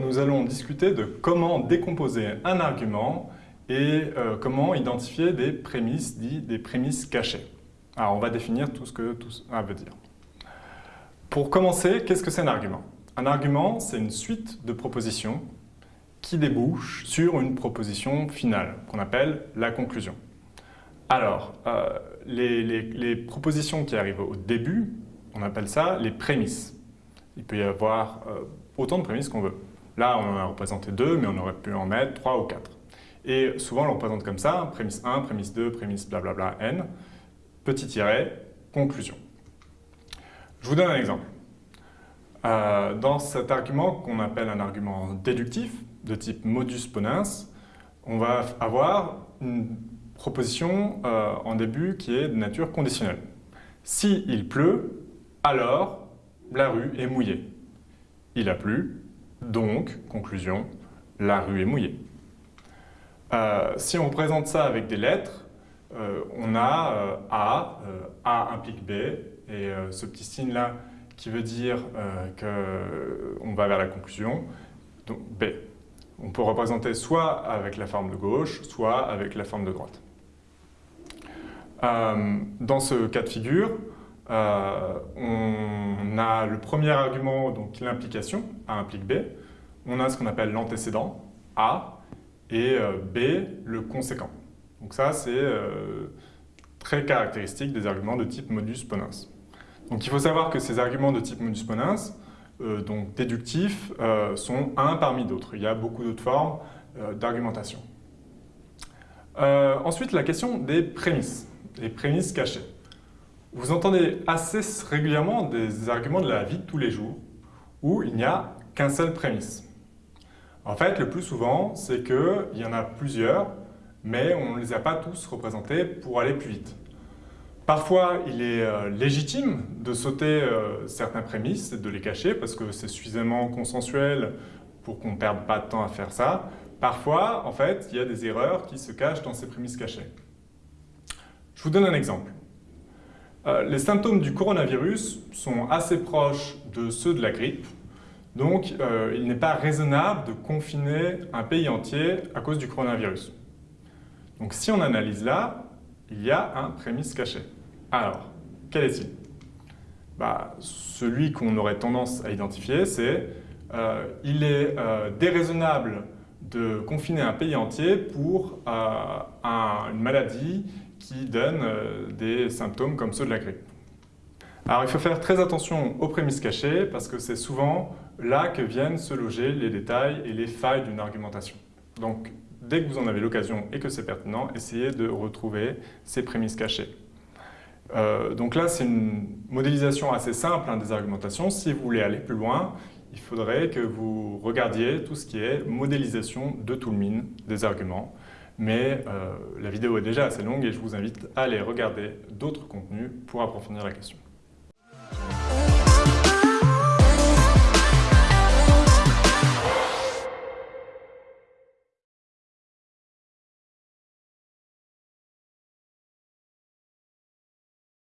nous allons discuter de comment décomposer un argument et euh, comment identifier des prémices, dit des prémices cachées. Alors, on va définir tout ce que tout ça veut dire. Pour commencer, qu'est-ce que c'est un argument? Un argument, c'est une suite de propositions qui débouchent sur une proposition finale, qu'on appelle la conclusion. Alors, euh, les, propositions qui arrivent au début, on appelle ça les prémices. Il peut y avoir euh, autant de prémices qu'on veut. Là, on en a représenté deux, mais on aurait pu en mettre trois ou quatre. Et souvent, on le représente comme ça, prémisse 1, prémisse 2, prémisse blablabla, n, petit tiret, conclusion. Je vous donne un exemple. Euh, dans cet argument qu'on appelle un argument déductif, de type modus ponens, on va avoir une proposition euh, en début qui est de nature conditionnelle. S'il il pleut, alors la rue est mouillée. Il a plu, donc, conclusion, la rue est mouillée. Euh, si on présente ça avec des lettres, euh, on a A, A implique B, et ce petit signe-là qui veut dire qu'on va vers la conclusion, donc B. On peut représenter soit avec la forme de gauche, soit avec la forme de droite. Euh, dans ce cas de figure, euh, on a le premier argument, donc l'implication, A implique B. On a ce qu'on appelle l'antécédent, A, et euh, B, le conséquent. Donc ça, c'est très caractéristique des arguments de type modus ponens. Donc il faut savoir que ces arguments de type modus ponens, donc déductifs, sont un parmi d'autres. Il y a beaucoup d'autres formes d'argumentation. ensuite, la question des prémices les prémices cachées. Vous entendez assez régulièrement des arguments de la vie de tous les jours où il n'y a qu'un seul prémisse. En fait, le plus souvent, c'est qu'il y en a plusieurs, mais on ne les a pas tous représentés pour aller plus vite. Parfois, il est euh, légitime de sauter euh, certains prémices et de les cacher parce que c'est suffisamment consensuel pour qu'on ne perde pas de temps à faire ça. Parfois, en fait, il y a des erreurs qui se cachent dans ces prémices cachées. Je vous donne un exemple. Euh, les symptômes du coronavirus sont assez proches de ceux de la grippe, donc euh, il n'est pas raisonnable de confiner un pays entier à cause du coronavirus. Donc si on analyse là, il y a un prémisse caché. Alors, quel est-il? Bah, Celui qu'on aurait tendance à identifier, c'est euh, il est déraisonnable de confiner un pays entier pour une maladie qui donne euh, des symptômes comme ceux de la grippe. Alors il faut faire très attention aux prémices cachées parce que c'est souvent là que viennent se loger les détails et les failles d'une argumentation. Donc dès que vous en avez l'occasion et que c'est pertinent, essayez de retrouver ces prémices cachées. Euh, donc là, c'est une modélisation assez simple hein, des argumentations. Si vous voulez aller plus loin, il faudrait que vous regardiez tout ce qui est modélisation de Toulmin des arguments. Mais euh, la vidéo est déjà assez longue et je vous invite à aller regarder d'autres contenus pour approfondir la question.